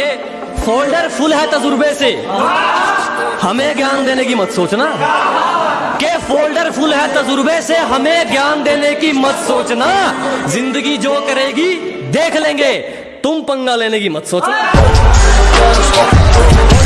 के folder full है तजुर्बे से। हमें ज्ञान देने की मत सोचना। के फोल्डर फुल है तजुर्बे से, हमें ज्ञान देने की मत सोचना। ज़िंदगी जो करेगी, देख लेंगे। तुम पंगा लेने की मत सोचना।